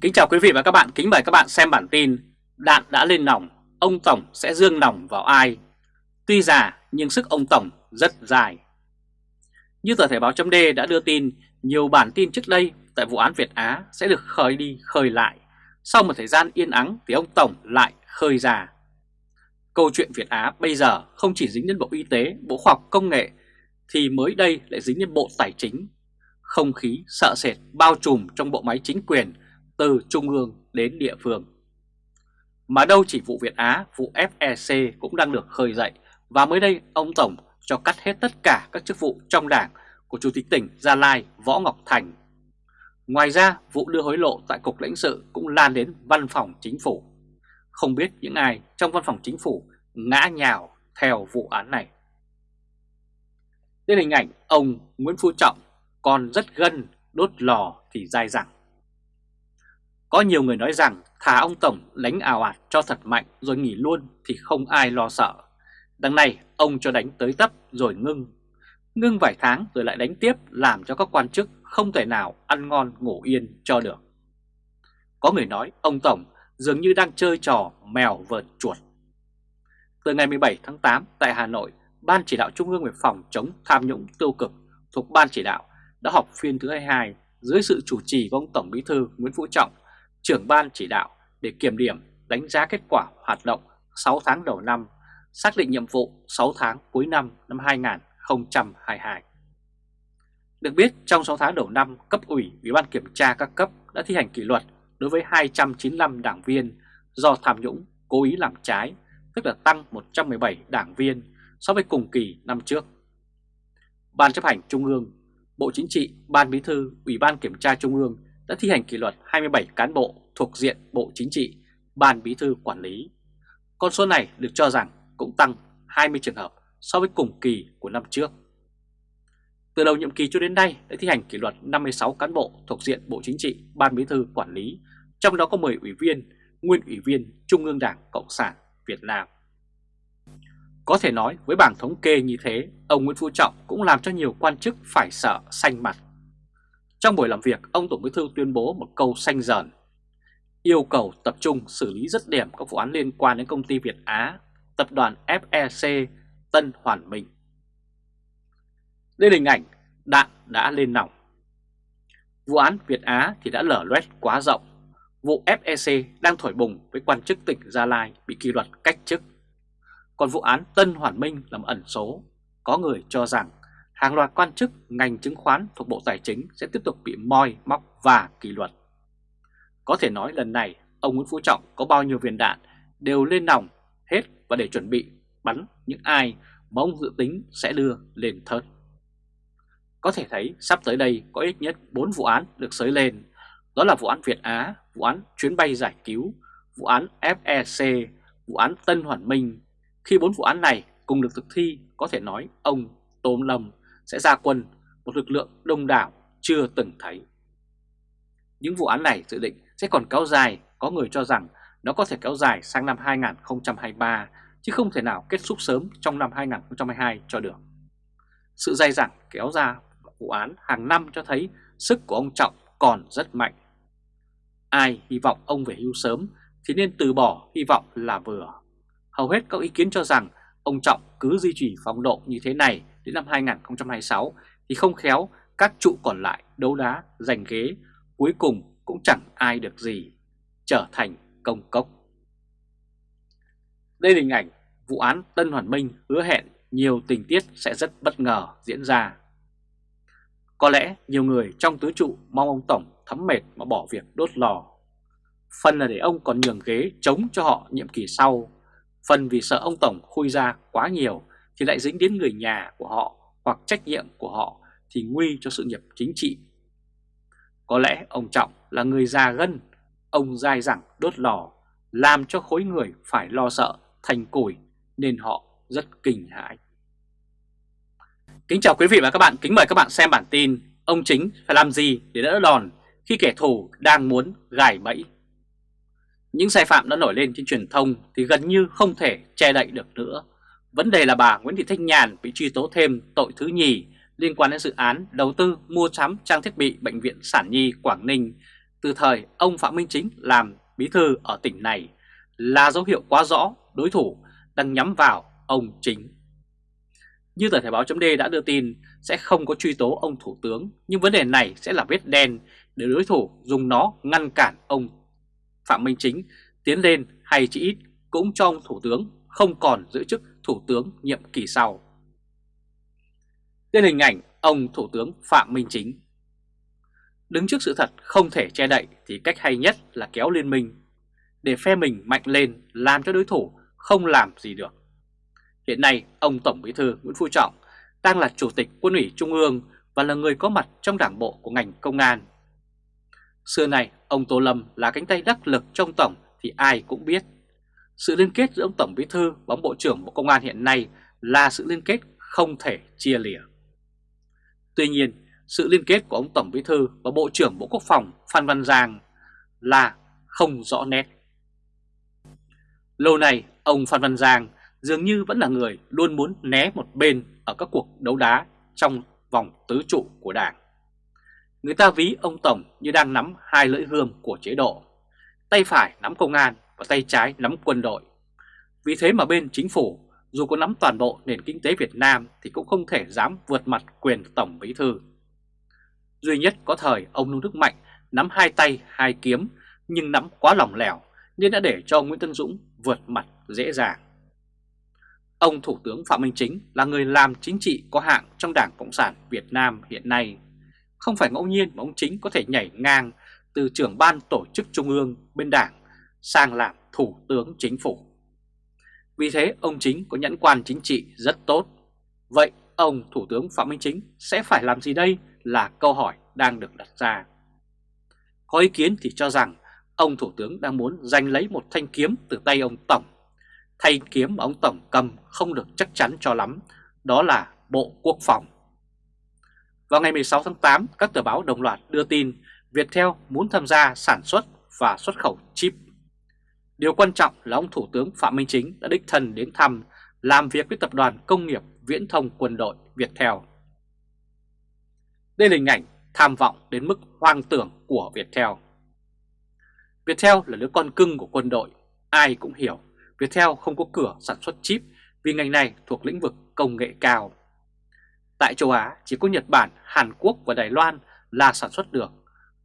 Kính chào quý vị và các bạn, kính mời các bạn xem bản tin Đạn đã lên nòng, ông Tổng sẽ dương nòng vào ai? Tuy già nhưng sức ông Tổng rất dài. Như tờ Thể báo chấm đã đưa tin, nhiều bản tin trước đây tại vụ án Việt Á sẽ được khơi đi khơi lại. Sau một thời gian yên ắng thì ông Tổng lại khơi ra. Câu chuyện Việt Á bây giờ không chỉ dính đến Bộ Y tế, Bộ Khoa học Công nghệ Thì mới đây lại dính đến Bộ Tài chính. Không khí sợ sệt bao trùm trong bộ máy chính quyền từ trung ương đến địa phương. Mà đâu chỉ vụ Việt Á, vụ FEC cũng đang được khơi dậy và mới đây ông Tổng cho cắt hết tất cả các chức vụ trong đảng của Chủ tịch tỉnh Gia Lai Võ Ngọc Thành. Ngoài ra, vụ đưa hối lộ tại Cục lãnh sự cũng lan đến văn phòng chính phủ. Không biết những ai trong văn phòng chính phủ ngã nhào theo vụ án này. Đây là hình ảnh ông Nguyễn Phú Trọng còn rất gân đốt lò thì dai dẳng. Có nhiều người nói rằng thả ông Tổng đánh ảo ạt cho thật mạnh rồi nghỉ luôn thì không ai lo sợ. Đằng này ông cho đánh tới tấp rồi ngưng. Ngưng vài tháng rồi lại đánh tiếp làm cho các quan chức không thể nào ăn ngon ngủ yên cho được. Có người nói ông Tổng dường như đang chơi trò mèo vợt chuột. Từ ngày 17 tháng 8 tại Hà Nội, Ban chỉ đạo Trung ương về phòng chống tham nhũng tiêu cực thuộc Ban chỉ đạo đã họp phiên thứ 22 dưới sự chủ trì của ông Tổng Bí thư Nguyễn Phú Trọng trưởng ban chỉ đạo để kiểm điểm đánh giá kết quả hoạt động 6 tháng đầu năm, xác định nhiệm vụ 6 tháng cuối năm năm 2022. Được biết, trong 6 tháng đầu năm, cấp ủy Ủy ban kiểm tra các cấp đã thi hành kỷ luật đối với 295 đảng viên do tham nhũng, cố ý làm trái, tức là tăng 117 đảng viên so với cùng kỳ năm trước. Ban chấp hành Trung ương, Bộ Chính trị, Ban Bí thư, Ủy ban Kiểm tra Trung ương đã thi hành kỷ luật 27 cán bộ thuộc diện Bộ Chính trị, Ban Bí thư quản lý. Con số này được cho rằng cũng tăng 20 trường hợp so với cùng kỳ của năm trước. Từ đầu nhiệm kỳ cho đến nay đã thi hành kỷ luật 56 cán bộ thuộc diện Bộ Chính trị, Ban Bí thư quản lý, trong đó có 10 ủy viên, nguyên ủy viên Trung ương Đảng Cộng sản Việt Nam. Có thể nói với bảng thống kê như thế, ông Nguyễn Phú Trọng cũng làm cho nhiều quan chức phải sợ xanh mặt. Trong buổi làm việc, ông Tổng Bí thư tuyên bố một câu xanh dần, yêu cầu tập trung xử lý rất điểm các vụ án liên quan đến công ty Việt Á, tập đoàn FEC, Tân Hoàn Minh. Đây là hình ảnh đạn đã lên nòng. Vụ án Việt Á thì đã lở loét quá rộng. Vụ FEC đang thổi bùng với quan chức tỉnh Gia Lai bị kỷ luật cách chức. Còn vụ án Tân Hoàn Minh làm ẩn số, có người cho rằng hàng loạt quan chức ngành chứng khoán thuộc Bộ Tài chính sẽ tiếp tục bị moi, móc và kỷ luật. Có thể nói lần này ông Nguyễn Phú Trọng có bao nhiêu viên đạn đều lên nòng hết và để chuẩn bị bắn những ai mà ông dự tính sẽ đưa lên thớt. Có thể thấy sắp tới đây có ít nhất 4 vụ án được sới lên, đó là vụ án Việt Á, vụ án chuyến bay giải cứu, vụ án FEC, vụ án Tân Hoàn Minh. Khi bốn vụ án này cùng được thực thi, có thể nói ông Tô Lâm sẽ ra quân một lực lượng đông đảo chưa từng thấy. Những vụ án này dự định sẽ còn kéo dài, có người cho rằng nó có thể kéo dài sang năm 2023 chứ không thể nào kết thúc sớm trong năm 2022 cho được. Sự dai dẳng kéo ra vụ án hàng năm cho thấy sức của ông Trọng còn rất mạnh. Ai hy vọng ông về hưu sớm thì nên từ bỏ hy vọng là vừa. Hầu hết các ý kiến cho rằng ông Trọng cứ duy trì phong độ như thế này đến năm 2026 thì không khéo các trụ còn lại đấu đá giành ghế cuối cùng cũng chẳng ai được gì, trở thành công cốc. Đây là hình ảnh vụ án Tân Hoàn Minh hứa hẹn nhiều tình tiết sẽ rất bất ngờ diễn ra. Có lẽ nhiều người trong tứ trụ mong ông Tổng thấm mệt mà bỏ việc đốt lò. Phần là để ông còn nhường ghế chống cho họ nhiệm kỳ sau, phần vì sợ ông Tổng khui ra quá nhiều thì lại dính đến người nhà của họ hoặc trách nhiệm của họ thì nguy cho sự nghiệp chính trị. Có lẽ ông Trọng là người già gân, ông dai dẳng đốt lò, làm cho khối người phải lo sợ thành củi nên họ rất kinh hãi. Kính chào quý vị và các bạn, kính mời các bạn xem bản tin Ông Chính phải làm gì để đỡ đòn khi kẻ thù đang muốn gài bẫy Những sai phạm đã nổi lên trên truyền thông thì gần như không thể che đậy được nữa Vấn đề là bà Nguyễn Thị Thanh Nhàn bị truy tố thêm tội thứ nhì liên quan đến dự án đầu tư mua sắm trang thiết bị Bệnh viện Sản Nhi Quảng Ninh từ thời ông Phạm Minh Chính làm bí thư ở tỉnh này là dấu hiệu quá rõ đối thủ đang nhắm vào ông Chính. Như tờ Thể báo chấm đã đưa tin sẽ không có truy tố ông Thủ tướng, nhưng vấn đề này sẽ là vết đen để đối thủ dùng nó ngăn cản ông Phạm Minh Chính tiến lên hay chỉ ít cũng cho ông Thủ tướng không còn giữ chức Thủ tướng nhiệm kỳ sau. Tên hình ảnh, ông Thủ tướng Phạm Minh Chính Đứng trước sự thật không thể che đậy thì cách hay nhất là kéo liên minh, để phe mình mạnh lên làm cho đối thủ không làm gì được. Hiện nay, ông Tổng Bí thư Nguyễn Phú Trọng đang là Chủ tịch Quân ủy Trung ương và là người có mặt trong đảng bộ của ngành công an. Xưa này ông Tô Lâm là cánh tay đắc lực trong Tổng thì ai cũng biết. Sự liên kết giữa ông Tổng Bí thư và ông Bộ trưởng Bộ Công an hiện nay là sự liên kết không thể chia lìa. Tuy nhiên, sự liên kết của ông Tổng Bí Thư và Bộ trưởng Bộ Quốc phòng Phan Văn Giang là không rõ nét. Lâu nay, ông Phan Văn Giang dường như vẫn là người luôn muốn né một bên ở các cuộc đấu đá trong vòng tứ trụ của Đảng. Người ta ví ông Tổng như đang nắm hai lưỡi gươm của chế độ, tay phải nắm công an và tay trái nắm quân đội. Vì thế mà bên chính phủ, dù có nắm toàn bộ nền kinh tế Việt Nam thì cũng không thể dám vượt mặt quyền Tổng Bí Thư. Duy nhất có thời, ông Nông Đức Mạnh nắm hai tay, hai kiếm, nhưng nắm quá lỏng lẻo nên đã để cho Nguyễn Tân Dũng vượt mặt dễ dàng. Ông Thủ tướng Phạm Minh Chính là người làm chính trị có hạng trong Đảng Cộng sản Việt Nam hiện nay. Không phải ngẫu nhiên mà ông Chính có thể nhảy ngang từ trưởng ban tổ chức trung ương bên Đảng sang làm Thủ tướng Chính phủ. Vì thế ông Chính có nhãn quan chính trị rất tốt. Vậy ông Thủ tướng Phạm Minh Chính sẽ phải làm gì đây là câu hỏi đang được đặt ra. Có ý kiến thì cho rằng ông Thủ tướng đang muốn giành lấy một thanh kiếm từ tay ông Tổng. Thanh kiếm mà ông Tổng cầm không được chắc chắn cho lắm, đó là Bộ Quốc phòng. Vào ngày 16 tháng 8, các tờ báo đồng loạt đưa tin Viettel muốn tham gia sản xuất và xuất khẩu chip. Điều quan trọng là ông Thủ tướng Phạm Minh Chính đã đích thân đến thăm làm việc với Tập đoàn Công nghiệp Viễn thông Quân đội Viettel. Đây là hình ảnh tham vọng đến mức hoang tưởng của Viettel. Viettel là đứa con cưng của quân đội, ai cũng hiểu Viettel không có cửa sản xuất chip vì ngành này thuộc lĩnh vực công nghệ cao. Tại châu Á chỉ có Nhật Bản, Hàn Quốc và Đài Loan là sản xuất được.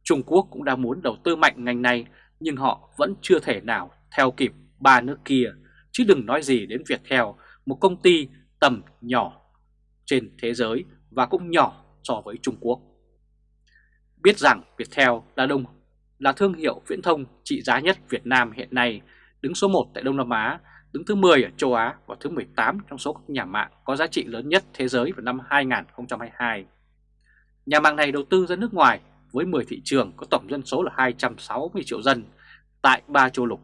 Trung Quốc cũng đang muốn đầu tư mạnh ngành này nhưng họ vẫn chưa thể nào theo kịp ba nước kia, chứ đừng nói gì đến Viettel, một công ty tầm nhỏ trên thế giới và cũng nhỏ so với Trung Quốc. Biết rằng Viettel là đông là thương hiệu viễn thông trị giá nhất Việt Nam hiện nay, đứng số 1 tại Đông Nam Á, đứng thứ 10 ở châu Á và thứ 18 trong số các nhà mạng có giá trị lớn nhất thế giới vào năm 2022. Nhà mạng này đầu tư ra nước ngoài với 10 thị trường có tổng dân số là 260 triệu dân tại ba châu lục.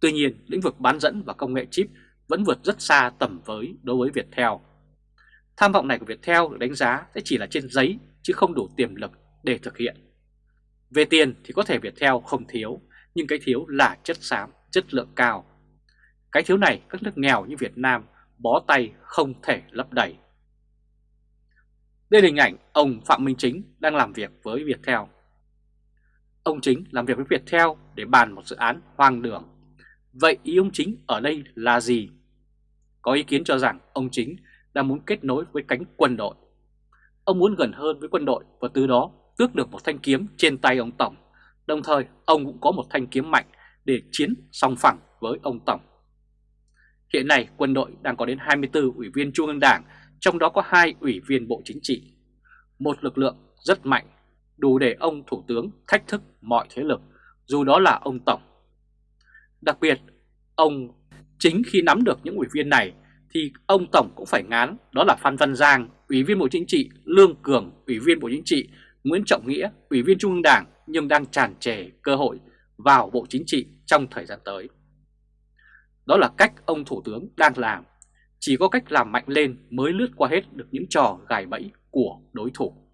Tuy nhiên, lĩnh vực bán dẫn và công nghệ chip vẫn vượt rất xa tầm với đối với Viettel. Tham vọng này của Viettel được đánh giá sẽ chỉ là trên giấy chứ không đủ tiềm lực để thực hiện. Về tiền thì có thể Viettel không thiếu, nhưng cái thiếu là chất xám, chất lượng cao. Cái thiếu này các nước nghèo như Việt Nam bó tay không thể lấp đầy. Đây là hình ảnh ông Phạm Minh Chính đang làm việc với Viettel. Ông Chính làm việc với Viettel để bàn một dự án hoang đường. Vậy ý ông Chính ở đây là gì? Có ý kiến cho rằng ông Chính đang muốn kết nối với cánh quân đội. Ông muốn gần hơn với quân đội và từ đó tước được một thanh kiếm trên tay ông Tổng. Đồng thời ông cũng có một thanh kiếm mạnh để chiến song phẳng với ông Tổng. Hiện nay quân đội đang có đến 24 ủy viên Trung ương Đảng, trong đó có hai ủy viên Bộ Chính trị. Một lực lượng rất mạnh, đủ để ông Thủ tướng thách thức mọi thế lực, dù đó là ông Tổng. Đặc biệt, ông chính khi nắm được những ủy viên này thì ông Tổng cũng phải ngán, đó là Phan Văn Giang, Ủy viên Bộ Chính trị, Lương Cường, Ủy viên Bộ Chính trị, Nguyễn Trọng Nghĩa, Ủy viên Trung ương Đảng nhưng đang tràn trề cơ hội vào Bộ Chính trị trong thời gian tới. Đó là cách ông Thủ tướng đang làm, chỉ có cách làm mạnh lên mới lướt qua hết được những trò gài bẫy của đối thủ.